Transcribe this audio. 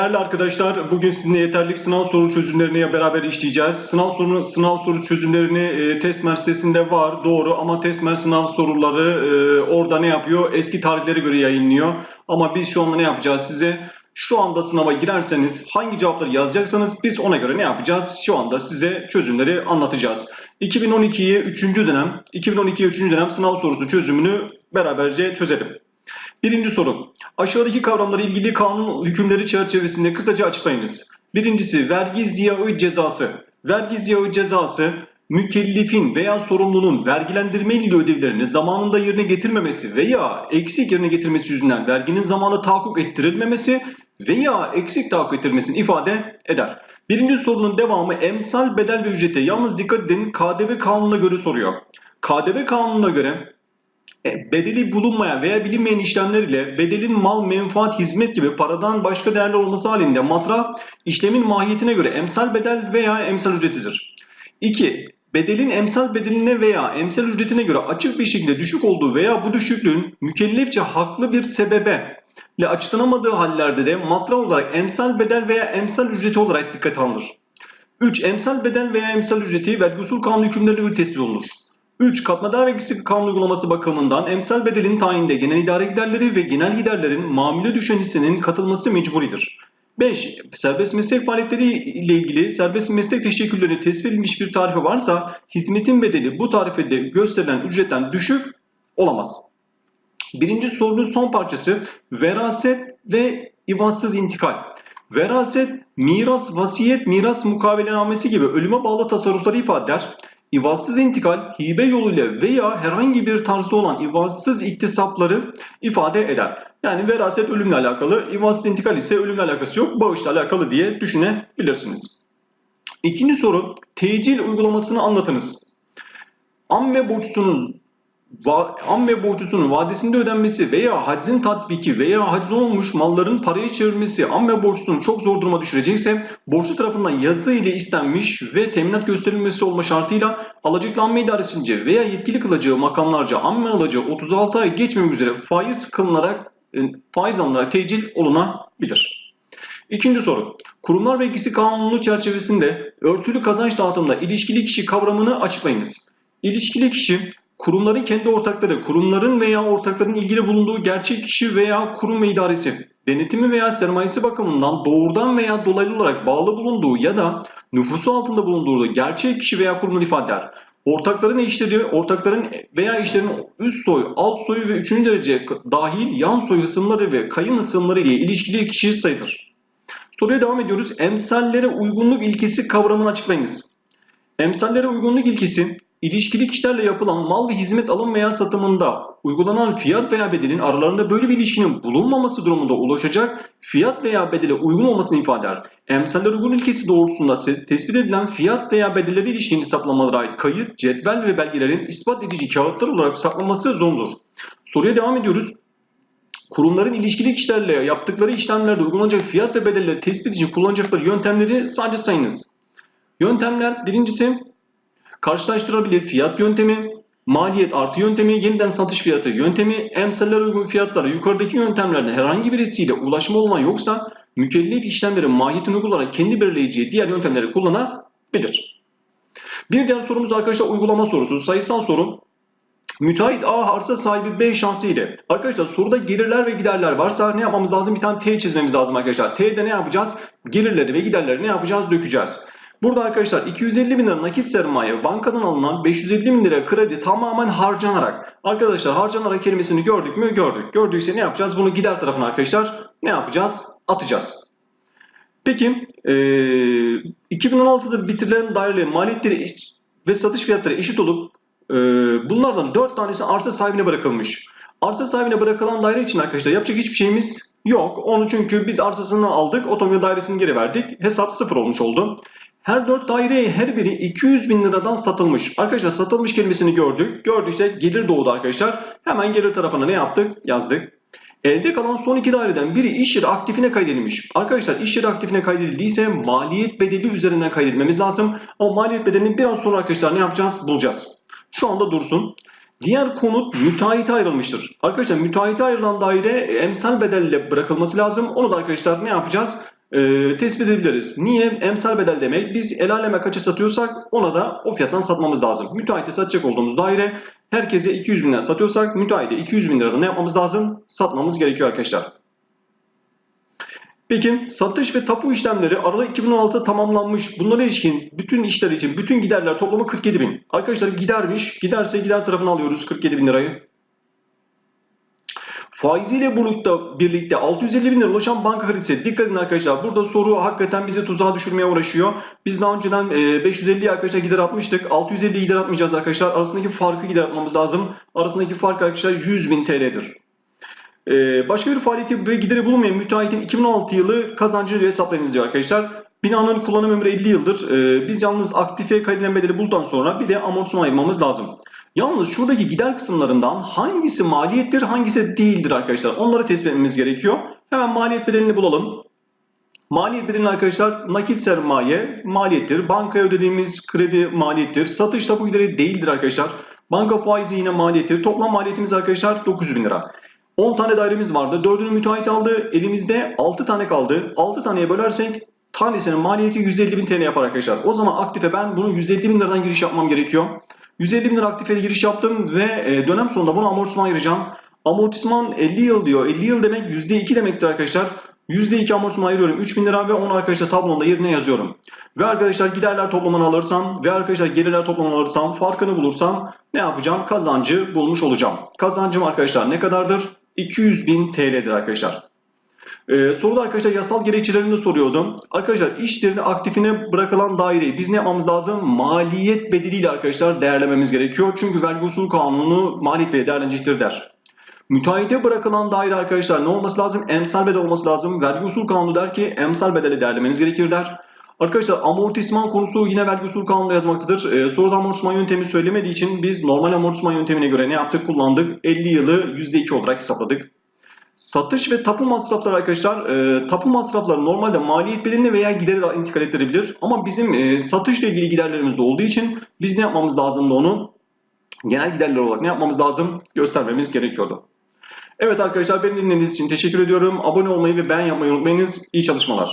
Değerli arkadaşlar, bugün sizinle yeterlik sınav soru çözümlerini beraber işleyeceğiz. Sınav soru sınav soru çözümlerini e, Testmer sitesinde var, doğru ama Testmer sınav soruları e, orada ne yapıyor? Eski tarihlere göre yayınlıyor. Ama biz şu anda ne yapacağız size? Şu anda sınava girerseniz hangi cevapları yazacaksanız biz ona göre ne yapacağız? Şu anda size çözümleri anlatacağız. 2012'ye 3. dönem, 2012'ye 3. dönem sınav sorusu çözümünü beraberce çözelim. Birinci soru. Aşağıdaki kavramları ilgili kanun hükümleri çerçevesinde kısaca açıklayınız. Birincisi vergi ziyağı cezası. Vergi ziyağı cezası mükellefin veya sorumlunun vergilendirme ile ödevlerini zamanında yerine getirmemesi veya eksik yerine getirmesi yüzünden verginin zamanında tahakkuk ettirilmemesi veya eksik tahakkuk ettirilmesini ifade eder. Birinci sorunun devamı emsal bedel ve ücrete yalnız dikkat edin KDV kanununa göre soruyor. KDV kanununa göre bedeli bulunmayan veya bilinmeyen işlemler ile bedelin mal, menfaat, hizmet gibi paradan başka değerli olması halinde matra işlemin mahiyetine göre emsal bedel veya emsal ücretidir. 2. Bedelin emsal bedeline veya emsal ücretine göre açık bir şekilde düşük olduğu veya bu düşüklüğün mükellefçe haklı bir sebebe ile açıklanamadığı hallerde de matra olarak emsal bedel veya emsal ücreti olarak dikkat alınır. 3. Emsal bedel veya emsal ücreti vergi usul kanun hükümlerine göre tespit olunur. 3. Katma vergisi kanun uygulaması bakımından emsal bedelin tayinde genel idare giderleri ve genel giderlerin mamule düşen hissenin katılması mecburidir. 5. Serbest meslek faaliyetleri ile ilgili serbest meslek teşekkürleri tespit edilmiş bir tarife varsa hizmetin bedeli bu tarifede gösterilen ücretten düşük olamaz. Birinci sorunun son parçası veraset ve ivatsız intikal. Veraset, miras, vasiyet, miras mukavelenamesi gibi ölüme bağlı tasarrufları ifade eder. İvazsız intikal hibe yoluyla veya herhangi bir tarzda olan ivazsız iktisapları ifade eder. Yani veraset ölümle alakalı, ivazsız intikal ise ölümle alakası yok, bağışla alakalı diye düşünebilirsiniz. İkinci soru, tecil uygulamasını anlatınız. Amme amme borcusunun vadesinde ödenmesi veya haczin tatbiki veya haciz olmuş malların paraya çevirmesi amme borcusunu çok zor duruma düşürecekse borçlu tarafından yazı ile istenmiş ve teminat gösterilmesi olma şartıyla alacaklı amme idaresince veya yetkili kılacağı makamlarca amme alacağı 36 ay geçmemek üzere faiz kılınarak e, faiz alınarak tecil olunabilir. İkinci soru. Kurumlar vergisi kanunu çerçevesinde örtülü kazanç dağıtımında ilişkili kişi kavramını açıklayınız. İlişkili kişi kurumların kendi ortakları, kurumların veya ortakların ilgili bulunduğu gerçek kişi veya kurum ve idaresi, denetimi veya sermayesi bakımından doğrudan veya dolaylı olarak bağlı bulunduğu ya da nüfusu altında bulunduğu gerçek kişi veya kurumun ifade eder. Ortakların eşleri, ortakların veya eşlerin üst soy, alt soyu ve üçüncü derece dahil yan soy ısımları ve kayın ısımları ile ilişkili kişi sayılır. Soruya devam ediyoruz. Emsallere uygunluk ilkesi kavramını açıklayınız. Emsallere uygunluk ilkesi İlişkili kişilerle yapılan mal ve hizmet alım veya satımında uygulanan fiyat veya bedelin aralarında böyle bir ilişkinin bulunmaması durumunda ulaşacak fiyat veya bedele uygun olmasını ifade eder. Emsaller uygun ilkesi doğrultusunda tespit edilen fiyat veya bedelleri ilişkin hesaplamalara ait kayıt, cetvel ve belgelerin ispat edici kağıtlar olarak saklanması zorundur. Soruya devam ediyoruz. Kurumların ilişkili kişilerle yaptıkları işlemlerde uygulanacak fiyat ve bedelleri tespit için kullanacakları yöntemleri sadece sayınız. Yöntemler birincisi Karşılaştırabilir fiyat yöntemi, maliyet artı yöntemi, yeniden satış fiyatı yöntemi, emsaller uygun fiyatlara yukarıdaki yöntemlerden herhangi birisiyle ulaşma olma yoksa mükellef işlemlerin mahiyetini uygularak kendi belirleyeceği diğer yöntemleri kullanabilir. Bir diğer sorumuz arkadaşlar uygulama sorusu. Sayısal soru. Müteahhit A arsa sahibi B şansı ile. Arkadaşlar soruda gelirler ve giderler varsa ne yapmamız lazım? Bir tane T çizmemiz lazım arkadaşlar. T'de ne yapacağız? Gelirleri ve giderleri ne yapacağız? Dökeceğiz. Burada arkadaşlar 250 bin lira nakit sermaye bankadan alınan 550 bin lira kredi tamamen harcanarak arkadaşlar harcanarak kelimesini gördük mü gördük. Gördüyse ne yapacağız? Bunu gider tarafına arkadaşlar ne yapacağız? Atacağız. Peki e, 2016'da bitirilen dairelerin maliyetleri ve satış fiyatları eşit olup e, bunlardan 4 tanesi arsa sahibine bırakılmış. Arsa sahibine bırakılan daire için arkadaşlar yapacak hiçbir şeyimiz yok. Onu çünkü biz arsasını aldık, otomobil dairesini geri verdik. Hesap sıfır olmuş oldu. Her dört daireye her biri 200 bin liradan satılmış. Arkadaşlar satılmış kelimesini gördük. Gördükse gelir doğdu arkadaşlar. Hemen gelir tarafına ne yaptık? Yazdık. Elde kalan son iki daireden biri iş yeri aktifine kaydedilmiş. Arkadaşlar iş yeri aktifine kaydedildiyse maliyet bedeli üzerinden kaydetmemiz lazım. O maliyet bedelini biraz sonra arkadaşlar ne yapacağız? Bulacağız. Şu anda dursun. Diğer konut müteahhite ayrılmıştır. Arkadaşlar müteahhite ayrılan daire emsal bedelle bırakılması lazım. Onu da arkadaşlar ne yapacağız? E, tespit edebiliriz. Niye? Emsal bedel demek. Biz el aleme kaça satıyorsak ona da o fiyattan satmamız lazım. Müteahhite satacak olduğumuz daire herkese 200 bin lira satıyorsak müteahhite 200 bin lirada ne yapmamız lazım? Satmamız gerekiyor arkadaşlar. Peki satış ve tapu işlemleri Aralık 2016'da tamamlanmış. Bunlara ilişkin bütün işler için bütün giderler toplamı 47 bin. Arkadaşlar gidermiş. Giderse gider tarafını alıyoruz 47 bin lirayı. Faiziyle bulutta birlikte 650 bin lira ulaşan banka kredisi. Dikkat edin arkadaşlar. Burada soru hakikaten bizi tuzağa düşürmeye uğraşıyor. Biz daha önceden 550 arkadaşlar gider atmıştık. 650 gider atmayacağız arkadaşlar. Arasındaki farkı gider atmamız lazım. Arasındaki fark arkadaşlar 100 bin TL'dir. Ee, başka bir faaliyeti ve gideri bulunmayan müteahhitin 2016 yılı kazancını hesaplayınız diyor arkadaşlar. Binanın kullanım ömrü 50 yıldır. Ee, biz yalnız aktife kaydedilen bedeli bulduktan sonra bir de amortisman ayırmamız lazım. Yalnız şuradaki gider kısımlarından hangisi maliyettir hangisi değildir arkadaşlar. Onları tespit etmemiz gerekiyor. Hemen maliyet bedelini bulalım. Maliyet bedelini arkadaşlar nakit sermaye maliyettir. Bankaya ödediğimiz kredi maliyettir. Satış tapu gideri değildir arkadaşlar. Banka faizi yine maliyettir. Toplam maliyetimiz arkadaşlar 900 bin lira. 10 tane dairemiz vardı. 4'ünü müteahhit aldı. Elimizde 6 tane kaldı. 6 taneye bölersek tanesinin maliyeti 150 bin TL yapar arkadaşlar. O zaman aktife ben bunu 150 bin liradan giriş yapmam gerekiyor. 150 bin lira aktifeye giriş yaptım ve e, dönem sonunda bunu amortisman ayıracağım. Amortisman 50 yıl diyor. 50 yıl demek %2 demektir arkadaşlar. %2 amortisman ayırıyorum 3000 lira ve onu arkadaşlar tablonda yerine yazıyorum. Ve arkadaşlar giderler toplamını alırsam ve arkadaşlar gelirler toplamını alırsam farkını bulursam ne yapacağım? Kazancı bulmuş olacağım. Kazancım arkadaşlar ne kadardır? 200 bin TL'dir arkadaşlar. Ee, soruda arkadaşlar yasal gerekçelerini soruyordum. Arkadaşlar iş aktifine bırakılan daireyi biz ne yapmamız lazım? Maliyet bedeliyle arkadaşlar değerlememiz gerekiyor. Çünkü vergi usul kanunu maliyet bedeli değerlenecektir der. Müteahhite bırakılan daire arkadaşlar ne olması lazım? Emsal bedel olması lazım. Vergi usul kanunu der ki emsal bedeli değerlemeniz gerekir der. Arkadaşlar amortisman konusu yine vergi usul kanununda yazmaktadır. Ee, soruda amortisman yöntemi söylemediği için biz normal amortisman yöntemine göre ne yaptık? Kullandık. 50 yılı %2 olarak hesapladık. Satış ve tapu masrafları arkadaşlar, e, tapu masrafları normalde maliyet bedelini veya gideri de intikal ettirebilir. Ama bizim e, satışla ilgili giderlerimiz de olduğu için biz ne yapmamız lazımdı onu? Genel giderler olarak ne yapmamız lazım? Göstermemiz gerekiyordu. Evet arkadaşlar beni dinlediğiniz için teşekkür ediyorum. Abone olmayı ve beğen yapmayı unutmayınız. İyi çalışmalar.